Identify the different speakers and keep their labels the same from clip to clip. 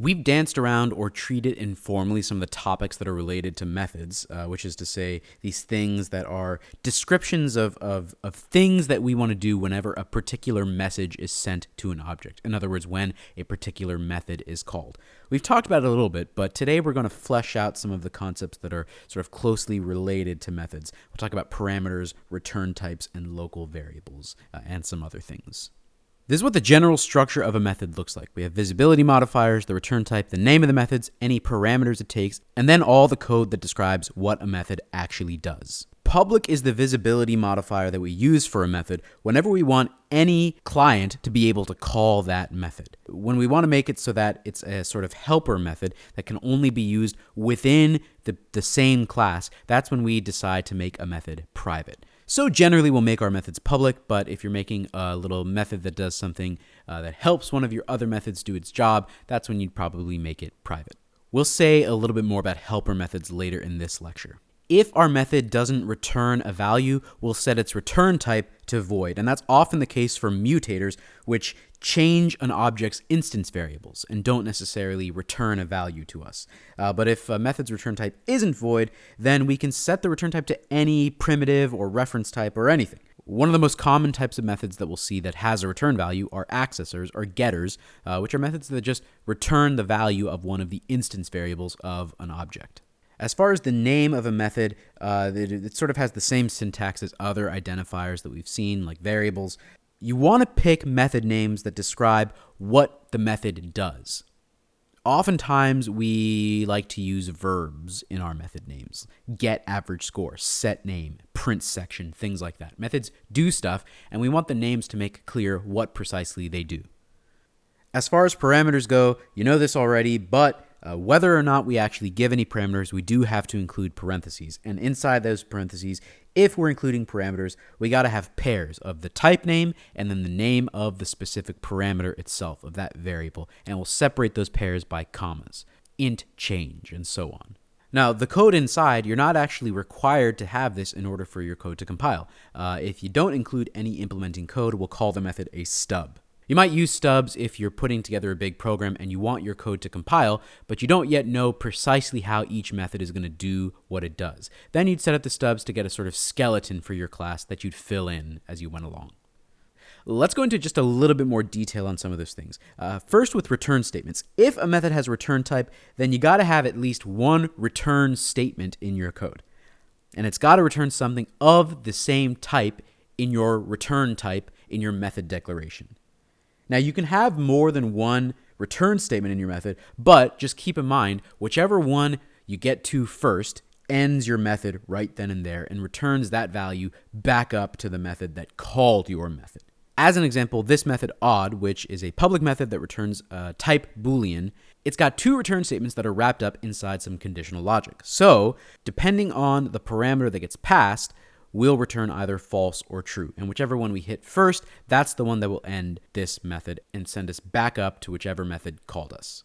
Speaker 1: We've danced around or treated informally some of the topics that are related to methods, uh, which is to say, these things that are descriptions of, of, of things that we want to do whenever a particular message is sent to an object. In other words, when a particular method is called. We've talked about it a little bit, but today we're going to flesh out some of the concepts that are sort of closely related to methods. We'll talk about parameters, return types, and local variables, uh, and some other things. This is what the general structure of a method looks like. We have visibility modifiers, the return type, the name of the methods, any parameters it takes, and then all the code that describes what a method actually does. Public is the visibility modifier that we use for a method whenever we want any client to be able to call that method. When we want to make it so that it's a sort of helper method that can only be used within the, the same class, that's when we decide to make a method private. So generally, we'll make our methods public, but if you're making a little method that does something uh, that helps one of your other methods do its job, that's when you'd probably make it private. We'll say a little bit more about helper methods later in this lecture. If our method doesn't return a value, we'll set its return type to void. And that's often the case for mutators, which change an object's instance variables and don't necessarily return a value to us. Uh, but if a method's return type isn't void, then we can set the return type to any primitive or reference type or anything. One of the most common types of methods that we'll see that has a return value are accessors or getters, uh, which are methods that just return the value of one of the instance variables of an object. As far as the name of a method, uh, it, it, sort of has the same syntax as other identifiers that we've seen, like variables. You want to pick method names that describe what the method does. Oftentimes, we like to use verbs in our method names get average score, set name, print section, things like that. Methods do stuff, and we want the names to make clear what precisely they do. As far as parameters go, you know this already, but uh, whether or not we actually give any parameters, we do have to include parentheses. And inside those parentheses, if we're including parameters, we got to have pairs of the type name and then the name of the specific parameter itself of that variable. And we'll separate those pairs by commas, int change, and so on. Now, the code inside, you're not actually required to have this in order for your code to compile. Uh, if you don't include any implementing code, we'll call the method a stub. You might use stubs if you're putting together a big program and you want your code to compile, but you don't yet know precisely how each method is going to do what it does. Then you'd set up the stubs to get a sort of skeleton for your class that you'd fill in as you went along. Let's go into just a little bit more detail on some of those things. Uh, first, with return statements. If a method has a return type, then you got to have at least one return statement in your code. And it's got to return something of the same type in your return type in your method declaration. Now, you can have more than one return statement in your method, but just keep in mind, whichever one you get to first ends your method right then and there and returns that value back up to the method that called your method. As an example, this method odd, which is a public method that returns a type boolean, it's got two return statements that are wrapped up inside some conditional logic. So, depending on the parameter that gets passed, will return either false or true. And whichever one we hit first, that's the one that will end this method and send us back up to whichever method called us.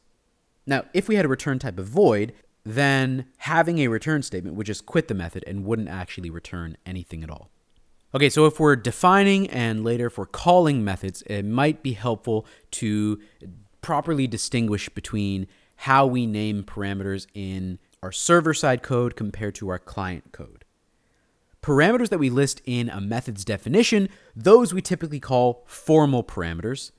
Speaker 1: Now, if we had a return type of void, then having a return statement would just quit the method and wouldn't actually return anything at all. Okay, so if we're defining and later if we're calling methods, it might be helpful to properly distinguish between how we name parameters in our server side code compared to our client code. Parameters that we list in a method's definition, those we typically call formal parameters.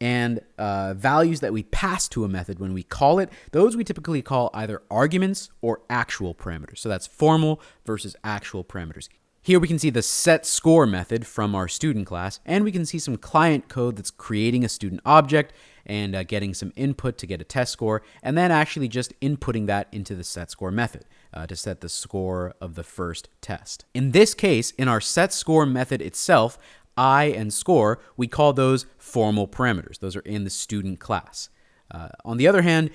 Speaker 1: And uh, values that we pass to a method when we call it, those we typically call either arguments or actual parameters. So that's formal versus actual parameters. Here we can see the set score method from our student class, and we can see some client code that's creating a student object and uh, getting some input to get a test score, and then actually just inputting that into the set score method uh, to set the score of the first test. In this case, in our set score method itself, I and score, we call those formal parameters. Those are in the student class. Uh, on the other hand,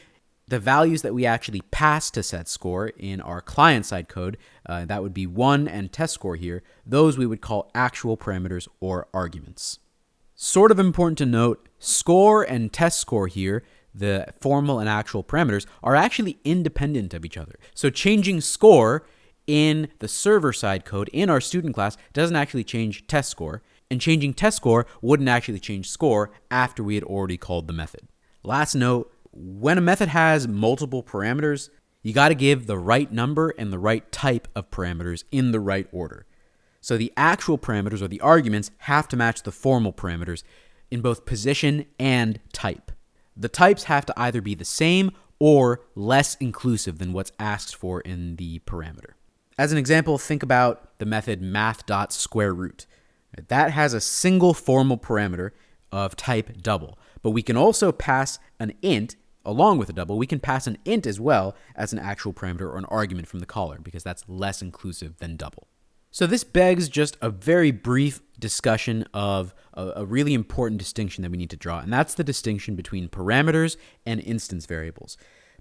Speaker 1: the values that we actually pass to set score in our client side code, uh, that would be 1 and test score here, those we would call actual parameters or arguments. Sort of important to note, score and test score here the formal and actual parameters are actually independent of each other. So changing score in the server side code in our student class doesn't actually change test score, and changing test score wouldn't actually change score after we had already called the method. Last note, when a method has multiple parameters, you got to give the right number and the right type of parameters in the right order. So the actual parameters or the arguments have to match the formal parameters in both position and type. The types have to either be the same or less inclusive than what's asked for in the parameter. As an example, think about the method math.squareRoot. That has a single formal parameter of type double, but we can also pass an int along with a double. We can pass an int as well as an actual parameter or an argument from the caller because that's less inclusive than double. So this begs just a very brief discussion of a, a, really important distinction that we need to draw, and that's the distinction between parameters and instance variables.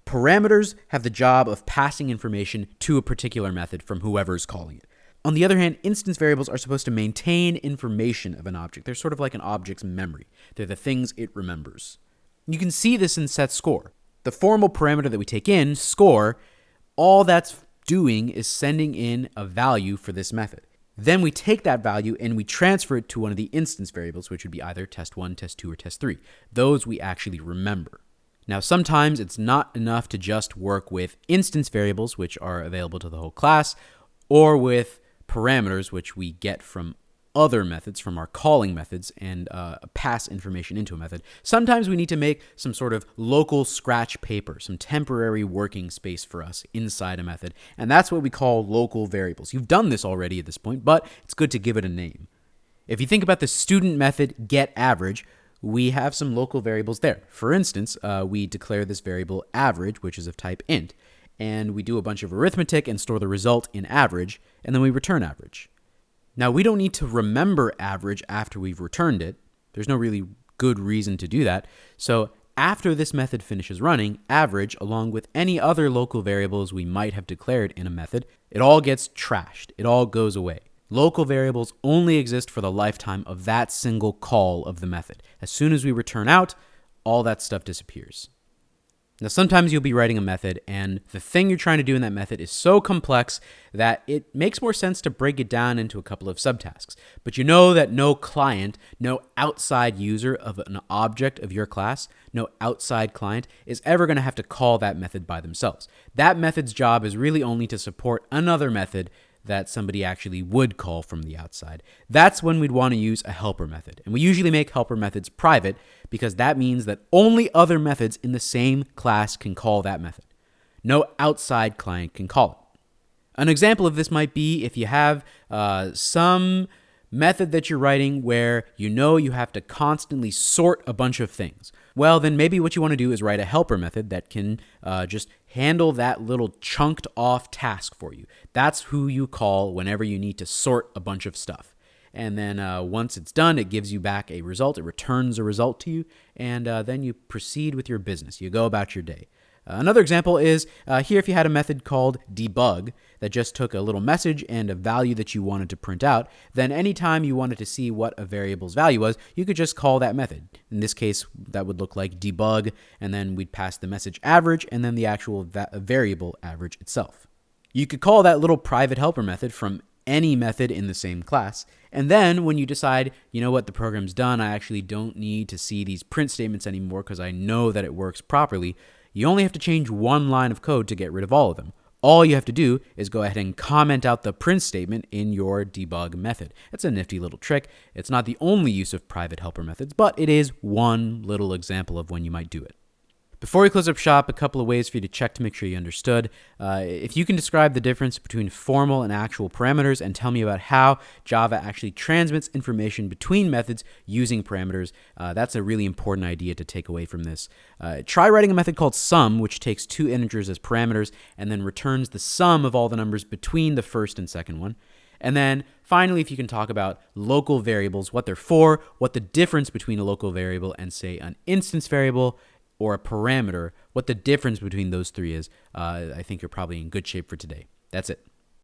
Speaker 1: Parameters have the job of passing information to a particular method from whoever is calling it. On the other hand, instance variables are supposed to maintain information of an object. They're sort of like an object's memory. They're the things it remembers. You can see this in set score. The formal parameter that we take in, score, all that's doing is sending in a value for this method. Then we take that value and we transfer it to one of the instance variables, which would be either test1, test2, or test3. Those we actually remember. Now, sometimes it's not enough to just work with instance variables, which are available to the whole class, or with parameters, which we get from other methods from our calling methods and uh, pass information into a method. Sometimes we need to make some sort of local scratch paper, some temporary working space for us inside a method. And that's what we call local variables. You've done this already at this point, but it's good to give it a name. If you think about the student method get average, we have some local variables there. For instance, uh, we declare this variable average, which is of type int, and we do a bunch of arithmetic and store the result in average, and then we return average. Now, we don't need to remember average after we've returned it. There's no really good reason to do that. So after this method finishes running, average, along with any other local variables we might have declared in a method, it all gets trashed. It all goes away. Local variables only exist for the lifetime of that single call of the method. As soon as we return out, all that stuff disappears. Now, sometimes you'll be writing a method, and the thing you're trying to do in that method is so complex that it makes more sense to break it down into a couple of subtasks. But you know that no client, no outside user of an object of your class, no outside client is ever going to have to call that method by themselves. That method's job is really only to support another method that somebody actually would call from the outside. That's when we'd want to use a helper method. And we usually make helper methods private because that means that only other methods in the same class can call that method. No outside client can call it. An example of this might be if you have uh, some method that you're writing where you know you have to constantly sort a bunch of things. Well, then maybe what you want to do is write a helper method that can uh, just handle that little chunked off task for you. That's who you call whenever you need to sort a bunch of stuff. And then uh, once it's done, it gives you back a result. It returns a result to you, and uh, then you proceed with your business. You go about your day. Uh, another example is uh, here if you had a method called debug that just took a little message and a value that you wanted to print out, then anytime you wanted to see what a variable's value was, you could just call that method. In this case, that would look like debug, and then we'd pass the message average and then the actual va variable average itself. You could call that little private helper method from any method in the same class. And then when you decide, you know what, the program's done, I actually don't need to see these print statements anymore because I know that it works properly, you only have to change one line of code to get rid of all of them. All you have to do is go ahead and comment out the print statement in your debug method. It's a nifty little trick. It's not the only use of private helper methods, but it is one little example of when you might do it. Before we close up shop, a couple of ways for you to check to make sure you understood. Uh, if you can describe the difference between formal and actual parameters and tell me about how Java actually transmits information between methods using parameters, uh, that's a really important idea to take away from this. Uh, try writing a method called sum, which takes two integers as parameters and then returns the sum of all the numbers between the first and second one. And then finally, if you can talk about local variables, what they're for, what the difference between a local variable and, say, an instance variable, or a parameter, what the difference between those three is, uh, I think you're probably in good shape for today. That's it.